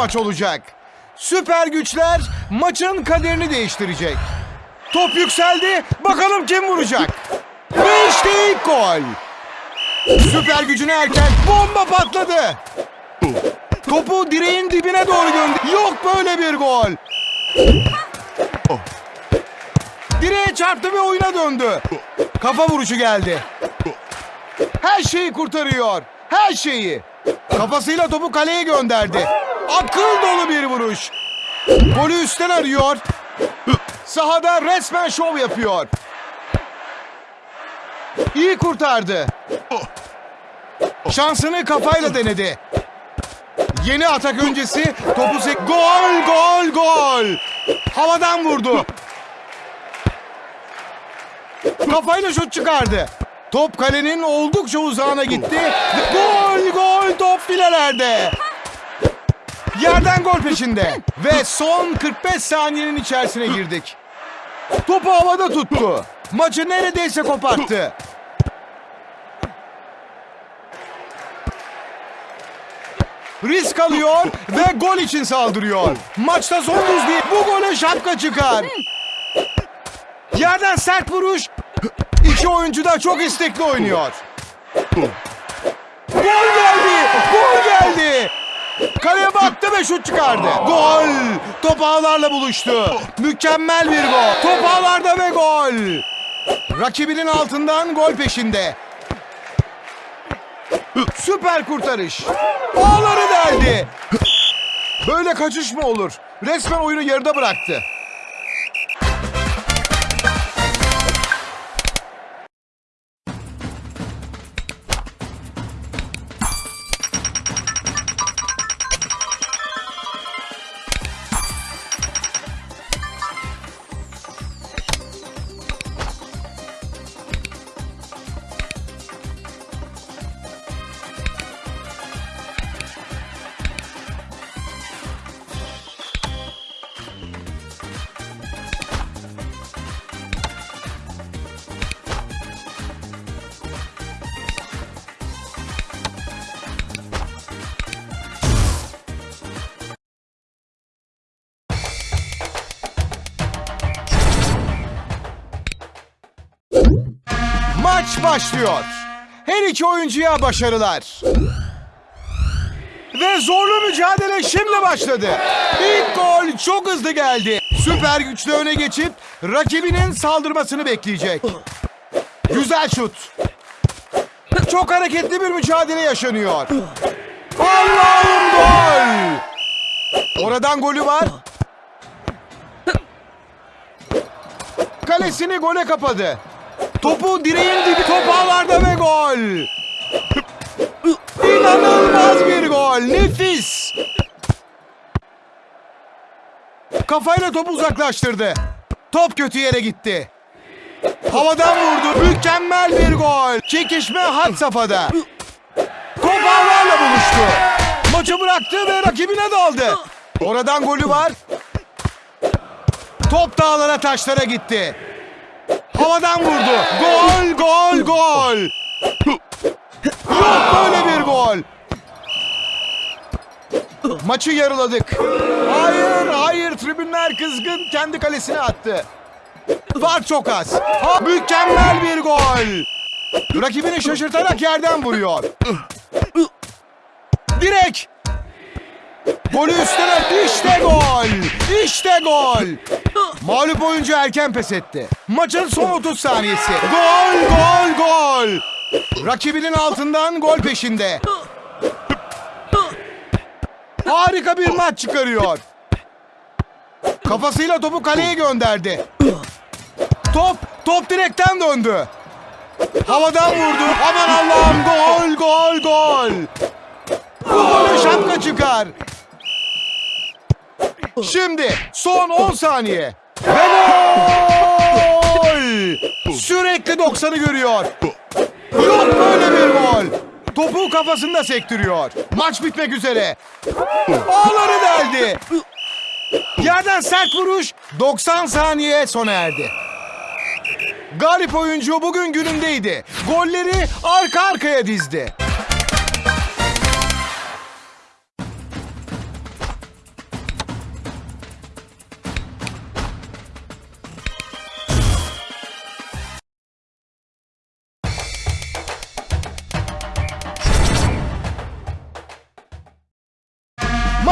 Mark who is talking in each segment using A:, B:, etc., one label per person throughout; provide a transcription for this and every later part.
A: maç olacak. Süper güçler maçın kaderini değiştirecek. Top yükseldi. Bakalım kim vuracak. Ve ilk gol. Süper gücüne erken bomba patladı. Topu direğin dibine doğru gönder. Yok böyle bir gol. Direğe çarptı ve oyuna döndü. Kafa vuruşu geldi. Her şeyi kurtarıyor. Her şeyi. Kafasıyla topu kaleye gönderdi. Akıl dolu bir vuruş. Golü üstten arıyor. Sahada resmen şov yapıyor. İyi kurtardı. Şansını kafayla denedi. Yeni atak öncesi topu sek... Gol, gol, gol. Havadan vurdu. Kafayla şut çıkardı. Top kalenin oldukça uzağına gitti. Gol, gol, top filelerde. Yerden gol peşinde. Ve son 45 saniyenin içerisine girdik. Topu havada tuttu. Maçı neredeyse koparttı. Risk alıyor ve gol için saldırıyor. Maçta son buz değil. Bu gole şapka çıkar. Yerden sert vuruş. İki oyuncu da çok istekli oynuyor. Gol geldi! Gol geldi! Kaleye baktı ve şut çıkardı. Gol! Top ağlarla buluştu. Mükemmel bir gol. Top ağlarda ve gol. Rakibinin altından gol peşinde. Süper kurtarış. Ağları deldi. Böyle kaçış mı olur? Resmen oyunu yarıda bıraktı. Maç başlıyor. Her iki oyuncuya başarılar. Ve zorlu mücadele şimdi başladı. İlk gol çok hızlı geldi. Süper güçlü öne geçip rakibinin saldırmasını bekleyecek. Güzel şut. Çok hareketli bir mücadele yaşanıyor. Allah'ım gol! Oradan golü var. Kalesini gole kapadı. Topu direğin dibi top ağlarda ve gol. İnanılmaz bir gol. Nefis. Kafayla topu uzaklaştırdı. Top kötü yere gitti. Havadan vurdu. Mükemmel bir gol. Çekişme had safhada. Top ağlarla buluştu. Maçı bıraktı ve rakibine daldı. Oradan golü var. Top dağlara taşlara gitti. Havadan vurdu. Gol, gol, gol. Yok böyle bir gol. Maçı yarıladık. Hayır, hayır. Tribünler kızgın. Kendi kalesine attı. Var çok az. Ha, mükemmel bir gol. Rakibini şaşırtarak yerden vuruyor. Direk. Golü üstüne işte gol. İşte gol. Mağlup oyuncu erken pes etti. Maçın son 30 saniyesi. Gol, gol, gol. Rakibinin altından gol peşinde. Harika bir maç çıkarıyor. Kafasıyla topu kaleye gönderdi. Top, top direkten döndü. Havadan vurdu. Aman Allah'ım gol, gol, gol. Bu gole şapka çıkar. Şimdi son 10 saniye. Ve gol! Sürekli 90'ı görüyor. Yok böyle bir gol. Topu kafasında sektiriyor. Maç bitmek üzere. Ağları deldi. Yerden sert vuruş 90 saniye sona erdi. Galip oyuncu bugün günündeydi. Golleri arka arkaya dizdi.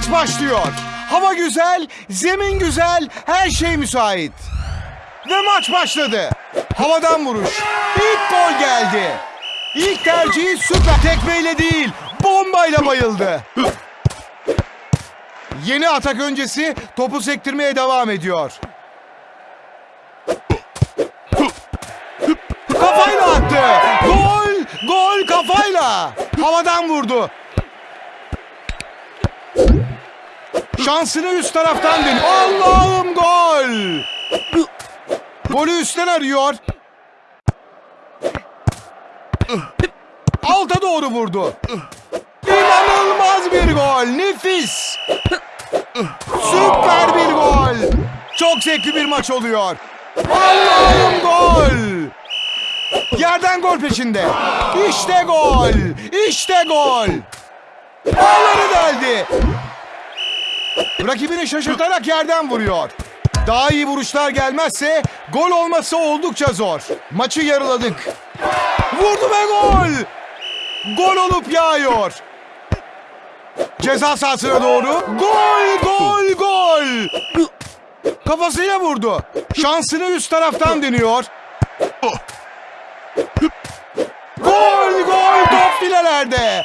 A: Maç başlıyor. Hava güzel, zemin güzel, her şey müsait. Ve maç başladı. Havadan vuruş. İlk gol geldi. İlk tercihi süper. Tekmeyle değil, bombayla bayıldı. Yeni atak öncesi topu sektirmeye devam ediyor. Kafayla attı. Gol, gol kafayla. Havadan vurdu. Şansını üst taraftan deniyor. Allah'ım gol. Golü üstten arıyor. Alta doğru vurdu. İnanılmaz bir gol. Nefis. Süper bir gol. Çok zevkli bir maç oluyor. Allah'ım gol. Yerden gol peşinde. İşte gol. İşte gol. Ağları deldi. Rakibini şaşırtarak yerden vuruyor. Daha iyi vuruşlar gelmezse gol olması oldukça zor. Maçı yarıladık. Vurdu ve gol. Gol olup yağıyor. Ceza sahasına doğru. Gol, gol, gol. Kafasıyla vurdu. Şansını üst taraftan deniyor. Gol, gol, top filelerde.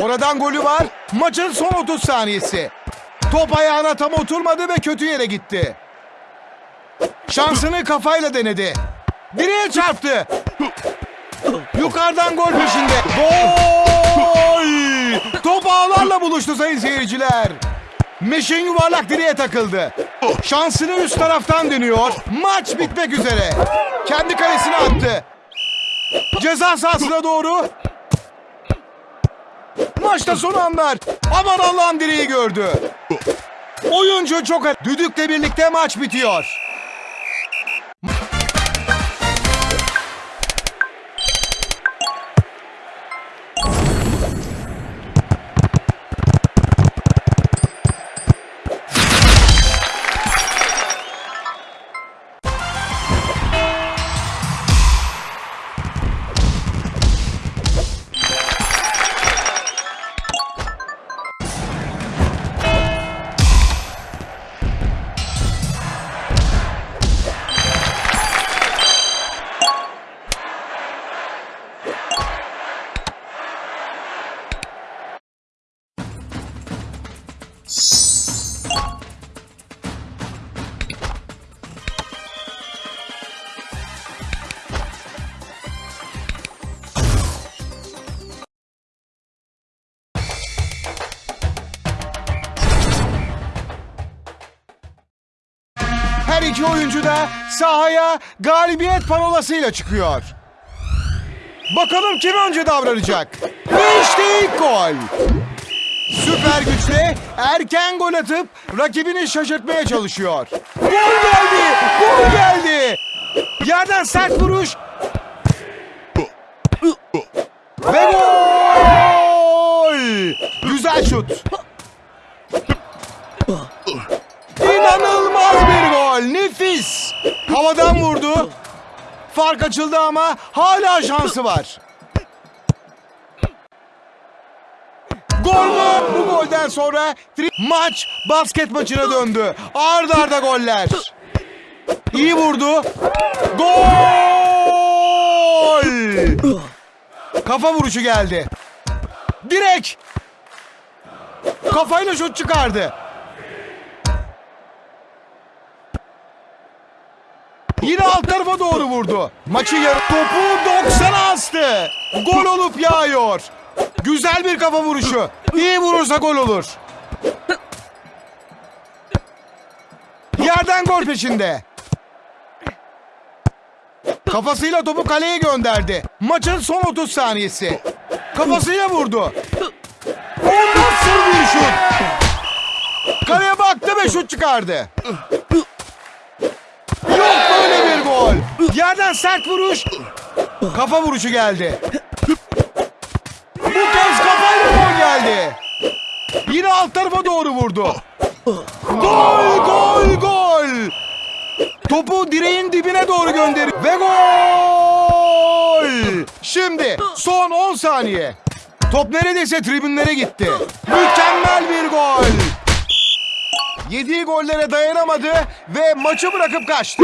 A: Oradan golü var. Maçın son 30 saniyesi. Top ayağına tam oturmadı ve kötü yere gitti. Şansını kafayla denedi. Direğe çarptı. Yukarıdan gol peşinde. Gol! Top ağlarla buluştu sayın seyirciler. Meşin yuvarlak direğe takıldı. Şansını üst taraftan dönüyor. Maç bitmek üzere. Kendi kalesine attı. Ceza sahasına doğru. Maçta son anlar. Aman Allah'ım direği gördü. Oyuncu çok... Düdükle birlikte maç bitiyor. İki oyuncu da sahaya galibiyet panolasıyla çıkıyor. Bakalım kim önce davranacak? Ve işte ilk gol. Süper güçle erken gol atıp rakibini şaşırtmaya çalışıyor. Gol geldi! Gol geldi! Yerden sert vuruş. Ve gol! Güzel şut. Gol. Nefis. Havadan vurdu. Fark açıldı ama hala şansı var. Gol mü? Bu golden sonra maç basket maçına döndü. Arda arda goller. İyi vurdu. Gol! Kafa vuruşu geldi. Direk. Kafayla şut çıkardı. Tarafa doğru vurdu. Maçı yarı topu 90'a astı. Gol olup yağıyor. Güzel bir kafa vuruşu. İyi vurursa gol olur. Yerden gol peşinde. Kafasıyla topu kaleye gönderdi. Maçın son 30 saniyesi. Kafasıyla vurdu. O nasıl bir şut? Kaleye baktı ve şut çıkardı. Yok böyle bir gol. Yerden sert vuruş. Kafa vuruşu geldi. Bu kez kafayla gol geldi. Yine alt tarafa doğru vurdu. Gol, gol, gol. Topu direğin dibine doğru gönderi ve gol. Şimdi son 10 saniye. Top neredeyse tribünlere gitti. Mükemmel bir gol. Yediği gollere dayanamadı ve maçı bırakıp kaçtı.